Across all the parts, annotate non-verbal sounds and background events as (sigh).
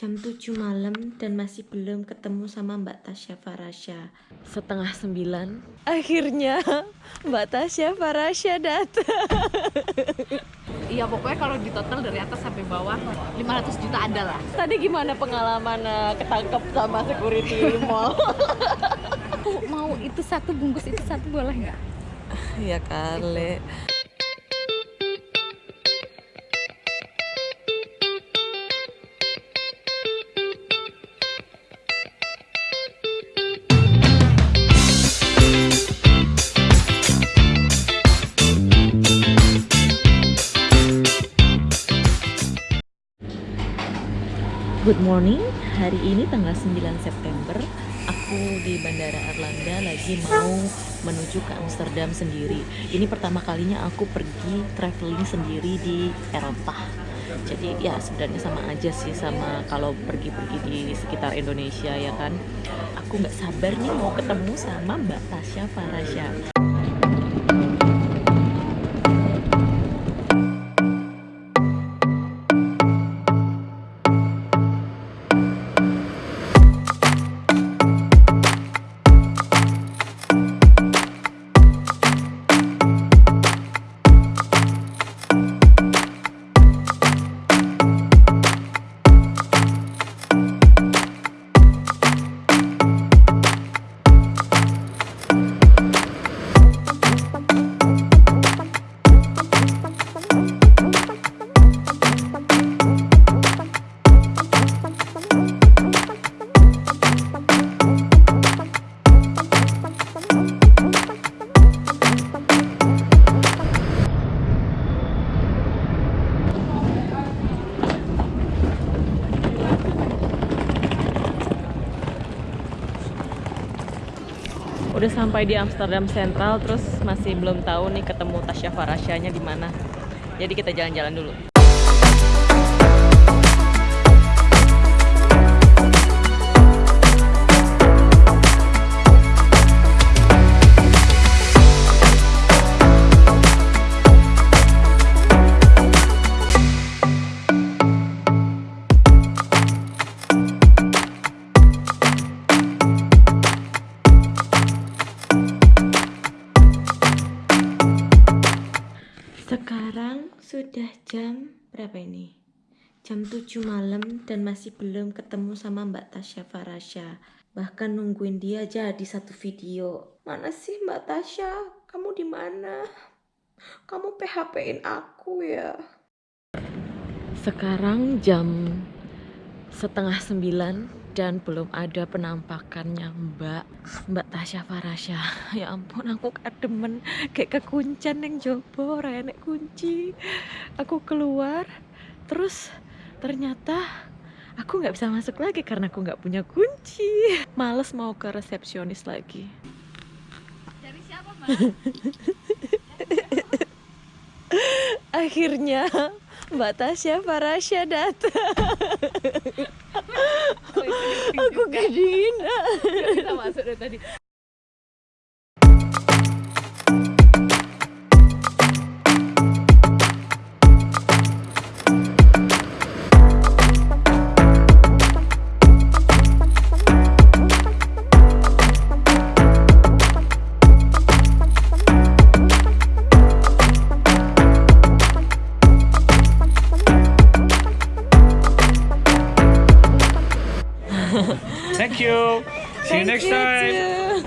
Jam 7 malam dan masih belum ketemu sama Mbak Tasya Farasya. Setengah sembilan. Akhirnya Mbak Tasya Farasya datang. Iya pokoknya kalau di total dari atas sampai bawah 500 juta ada lah. Tadi gimana pengalaman eh, ketangkep sama security mall? Aku mau itu satu bungkus itu satu boleh nggak? ya kali. Morning, hari ini tanggal 9 September Aku di Bandara Erlangga lagi mau menuju ke Amsterdam sendiri. Ini pertama kalinya aku pergi traveling sendiri di Eropa. Jadi ya sebenarnya sama aja sih sama kalau pergi-pergi di sekitar Indonesia ya kan? Aku nggak sabar nih mau ketemu sama Mbak Tasya Farasya udah sampai di Amsterdam Central terus masih belum tahu nih ketemu Tasya Farasyanya di mana. Jadi kita jalan-jalan dulu. Jam 7 malam dan masih belum ketemu sama Mbak Tasya Farasya. Bahkan nungguin dia jadi satu video. Mana sih Mbak Tasya? Kamu di mana? Kamu PHP-in aku ya. Sekarang jam setengah sembilan dan belum ada penampakannya Mbak Mbak Tasya Farasya (laughs) ya ampun aku kademen kayak kekuncan yang jopo nek kunci aku keluar terus ternyata aku nggak bisa masuk lagi karena aku nggak punya kunci. Males mau ke resepsionis lagi. Dari siapa mbak? (laughs) akhirnya Mbak Tasya Farasya datang. Aku kedinginan Kita masuk dari tadi. Thank you. See you next time.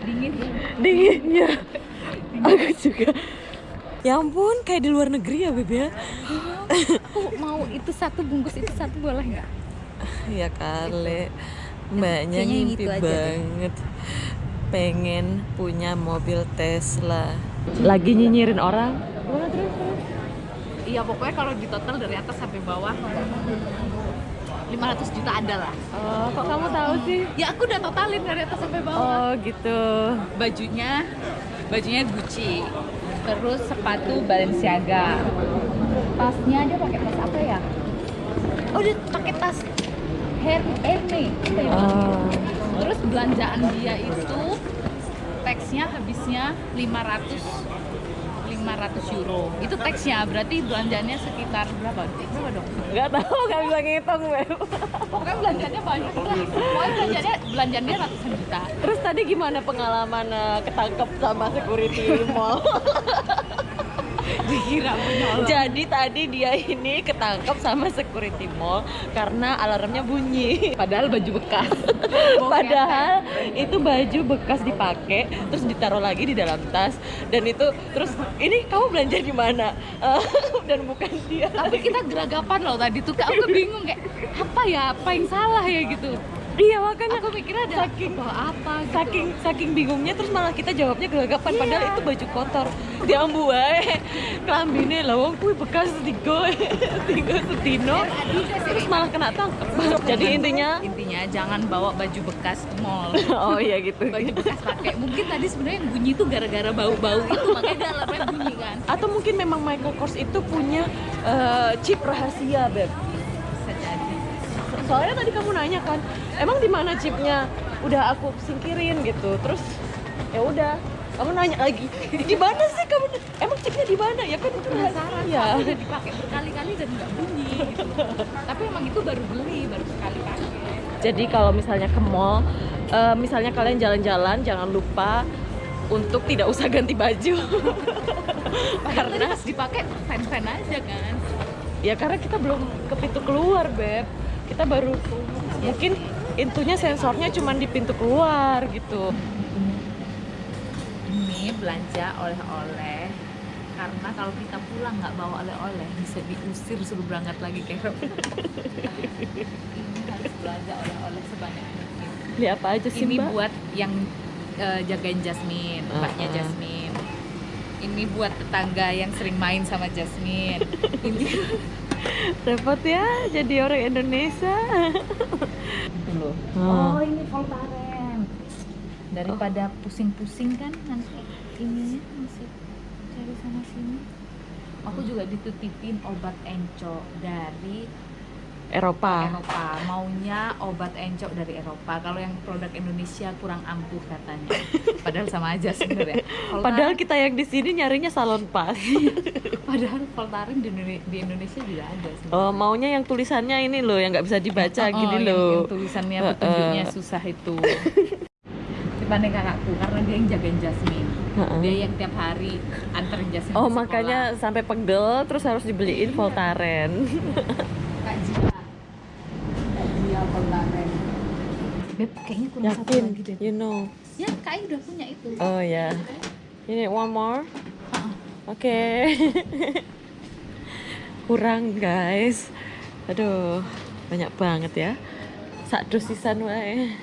Dingin. dinginnya aku juga ya ampun kayak di luar negeri ya beb ya Aku mau itu satu bungkus itu satu boleh nggak? ya kali mbaknya Kayaknya yang ngimpi itu aja deh. banget pengen punya mobil Tesla lagi nyinyirin orang Iya pokoknya kalau di total dari atas sampai bawah 500 juta ada lah. oh, kok kamu tahu sih Ya aku udah totalin dari atas sampai bawah. oh gitu Bajunya bajunya Gucci. Terus sepatu Balenciaga. Tasnya dia pakai tas apa ya? Oh dia pakai tas Her Hermes. Oh Terus belanjaan dia itu teksnya habisnya 500 500 euro. Itu teksnya berarti belanjanya sekitar berapa? Berapa dong? Nggak tahu nggak bisa ngitung Beb pokoknya belanjanya banyak. Lah pokoknya belanjanya belanjanya ratusan juta. Terus tadi gimana pengalaman eh, ketangkep sama security mall (laughs) dikira Jadi tadi dia ini ketangkep sama security mall karena alarmnya bunyi. padahal baju bekas. (laughs) Padahal itu baju bekas dipakai terus ditaruh lagi di dalam tas. Dan itu terus ini kamu belanja di mana? Eh, (laughs) dan bukan dia. tapi kita geragapan loh tadi tuh. Aku bingung kayak apa ya? Apa yang salah ya? gitu Iya makanya. Aku mikirnya ada Saking- bawa apa gitu. saking saking bingungnya terus malah kita jawabnya gelagapan padahal itu baju kotor. Diambu wae kelambine lah wong kuwi bekas tigo (laughs) tigo setino. Terus malah kena tangkep. Jadi intinya intinya jangan bawa baju bekas ke mall. (laughs) Oh iya gitu. Baju bekas pakai. Mungkin tadi sebenarnya yang bunyi itu gara-gara bau-bau itu makanya dia alarmnya bunyi kan. Atau mungkin memang Michael Kors itu punya eh, chip rahasia beb soalnya tadi kamu nanya kan emang di mana chipnya udah aku singkirin gitu. Terus ya udah kamu nanya lagi. (laughs) Di mana sih kamu? Emang chipnya di mana? Ya kan itu penasaran soalnya udah dipakai berkali-kali dan nggak bunyi gitu. Tapi emang itu baru beli baru sekali pakai. Jadi kalau misalnya ke mall, eh, misalnya kalian jalan-jalan, jangan lupa untuk tidak usah ganti baju. (laughs) Karena pas dipakai fan-fan aja kan. Ya karena kita belum ke pintu keluar, beb. Kita baru mungkin intunya sensornya cuma di pintu keluar gitu. ini belanja oleh-oleh karena kalau kita pulang nggak bawa oleh-oleh bisa diusir suruh berangkat lagi ke Eropa (laughs) ini harus belanja oleh-oleh sebanyak mungkin Beli apa aja sih, ini Mbak? buat yang eh, jagain Jasmine, mbaknya Uh-uh. Jasmine. Ini buat tetangga yang sering main sama Jasmine. (laughs) ini Repot ya jadi orang Indonesia. loh. Oh. Oh, ini Voltaren. Daripada pusing-pusing kan nanti ininya masih cari sana sini. Aku juga dititipin obat encok dari Eropa. Eropa. Maunya obat encok dari Eropa. Kalau yang produk Indonesia kurang ampuh katanya. (laughs) Padahal sama aja sebenarnya. Voltaren- Padahal kita yang di sini nyarinya salon pas. (laughs) Padahal Voltaren di, di Indonesia juga ada sebenarnya. Oh, maunya yang tulisannya ini loh yang nggak bisa dibaca Oh, gini yang- loh. Yang tulisannya petunjuknya susah itu. (laughs) Dibanding kakakku karena dia yang jagain Jasmine. Dia yang tiap hari anterin Jasmine. Oh makanya sampai pegel terus harus dibeliin Voltaren. sekolah. Kak. Voltaren. Beb, kayaknya kurang satu Yakin, lagi deh. you know. Ya, Kak Ai udah punya itu. Oh ya. Ini one more. Heeh. Oke. (laughs) Kurang guys. Aduh, banyak banget ya. Sak dosisan wae.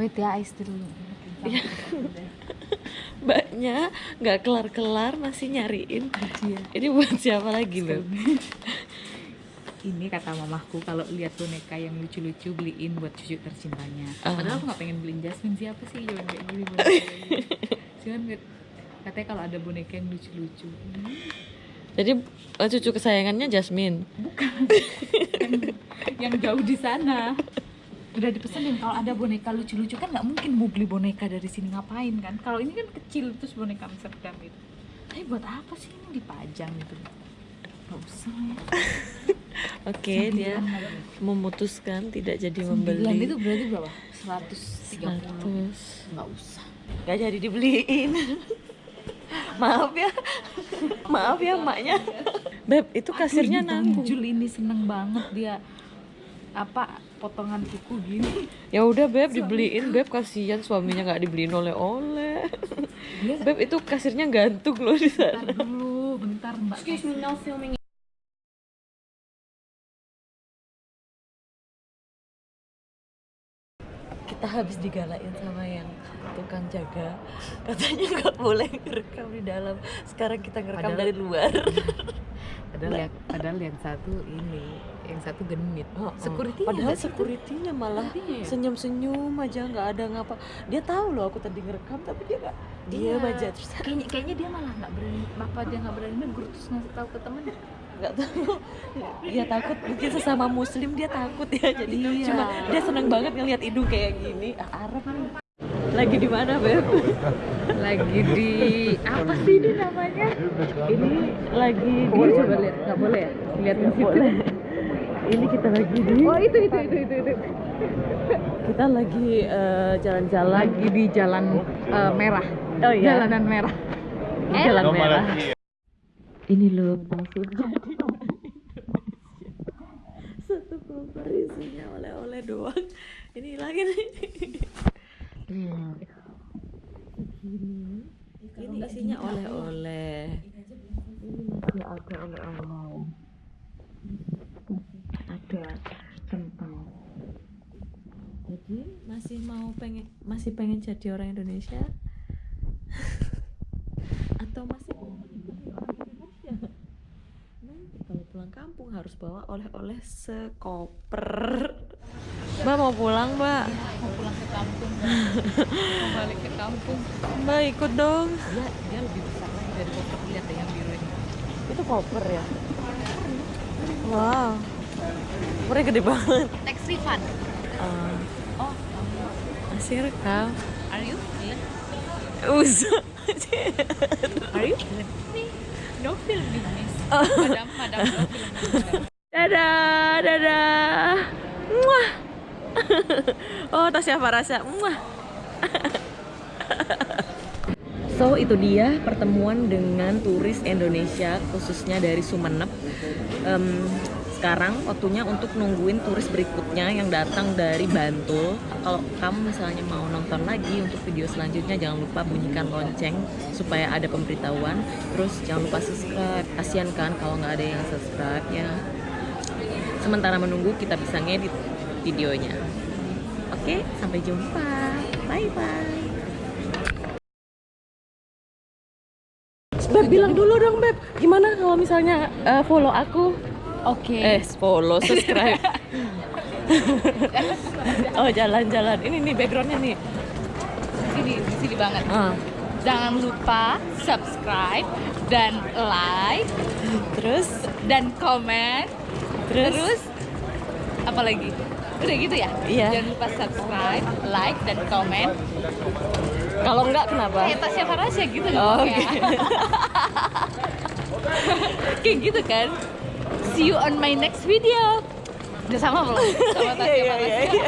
Wait ya, Ais dulu. Iya. (laughs) Mbaknya nggak kelar-kelar masih nyariin. Iya. Ini buat siapa lagi loh? Ini kata mamaku kalau lihat boneka yang lucu-lucu beliin buat cucu tercintanya. Ah. padahal aku nggak pengen beliin Jasmine siapa sih yang kayak gini (laughs) cuman katanya kalau ada boneka yang lucu-lucu. Jadi eh, cucu kesayangannya Jasmine. yang, yang jauh di sana. Udah dipesenin kalau ada boneka lucu-lucu kan nggak mungkin mau beli boneka dari sini ngapain kan? Kalau ini kan kecil terus boneka Amsterdam itu. Tapi buat apa sih ini dipajang gitu? Nggak usah. ya (laughs) Oke, dia Sembilan lagi. memutuskan tidak jadi Sembilan membeli. itu berarti berapa? 130 100. nggak usah Gak jadi dibeliin. (laughs) Maaf ya. (laughs) Maaf ya maknya. Beb, itu kasirnya nanggung. Jul ini seneng banget dia apa potongan kuku gini Ya udah Beb dibeliin Beb kasihan suaminya nggak dibeliin oleh-oleh. dia Beb itu kasirnya gantung loh di sana. bentar dulu bentar mbak Kita habis digalain sama yang tukang jaga. Katanya nggak boleh ngerekam di dalam. Sekarang kita ngerekam Padahal- dari luar. (laughs) padahal yang padahal yang satu ini yang satu genit Oh, oh. security Padahal security-nya malah Iya. senyum-senyum aja nggak ada ngapa. Dia tahu loh aku tadi ngerekam tapi dia nggak diam Iya. aja terus kayaknya kayaknya dia malah nggak berani apa dia nggak berani negur terus ngasih tahu ke temen nggak tahu. Dia takut. Mungkin sesama muslim dia takut ya. Jadi Iya. cuma dia seneng banget ngelihat hidung kayak gini. Ah, Arab Lagi di mana, Beb? lagi di apa sih ini namanya? Ini lagi di boleh. Coba lihat nggak boleh ya? Liatin situ. Boleh. Ini kita lagi di oh itu itu itu itu, itu. kita lagi eh, jalan-jalan. Lagi di jalan eh, merah. Oh, iya. jalanan merah. Di jalan No merah. Ini loh jadi (laughs) satu koper isinya oleh-oleh doang. Ini lagi nih. Hmm. Ini isinya oleh-oleh. Ini masih ada oleh-oleh. Ada kentang. Jadi masih mau pengen masih pengen jadi orang Indonesia? (laughs) Atau masih pengen jadi orang Indonesia? Nanti kalau pulang kampung harus bawa oleh-oleh sekoper. Mbak mau pulang, Mbak? mau pulang ke kampung mau (laughs) balik ke kampung Mbak ikut dong. dia dia lebih besar lagi dari koper lihat yang biru ini Itu koper ya? Wow. Kopernya gede banget. tax refund Ah, oh masih rekam. are you Usah. (laughs) are you no film business madam madam business Dadah. Muah. (laughs) oh, tasnya Farasa. Muah. (laughs) So itu dia pertemuan dengan turis Indonesia khususnya dari Sumeneb. Em, sekarang waktunya untuk nungguin turis berikutnya yang datang dari Bantul. Kalau kamu misalnya mau nonton lagi untuk video selanjutnya jangan lupa bunyikan lonceng supaya ada pemberitahuan. Terus jangan lupa subscribe. Kasian kan kalau nggak ada yang subscribe ya. Sementara menunggu kita bisa ngedit videonya. Oke, sampai jumpa. Bye bye. Beb bilang dulu dong Beb, gimana kalau misalnya eh, follow aku? Oke. Eh, follow, subscribe. (laughs) oh jalan-jalan. Ini nih backgroundnya nih. sini di sini banget. Ah, jangan lupa subscribe dan like terus, dan komen. Terus, terus apa lagi? Udah gitu ya? Iya. jangan lupa subscribe like dan komen. Kalau enggak kenapa? kayak Tasya Farasya gitu Oh, kayak (laughs) kayak gitu kan see you on my next video. Udah sama belum? (laughs) Sama Tasya Iya,